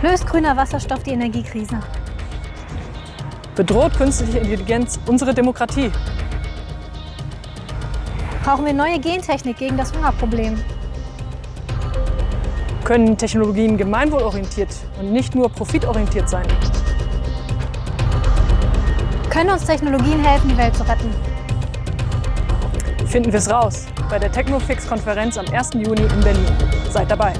Löst grüner Wasserstoff die Energiekrise? Bedroht künstliche Intelligenz unsere Demokratie? Brauchen wir neue Gentechnik gegen das Hungerproblem? Können Technologien gemeinwohlorientiert und nicht nur profitorientiert sein? Können uns Technologien helfen, die Welt zu retten? Finden wir es raus bei der Technofix-Konferenz am 1. Juni in Berlin. Seid dabei!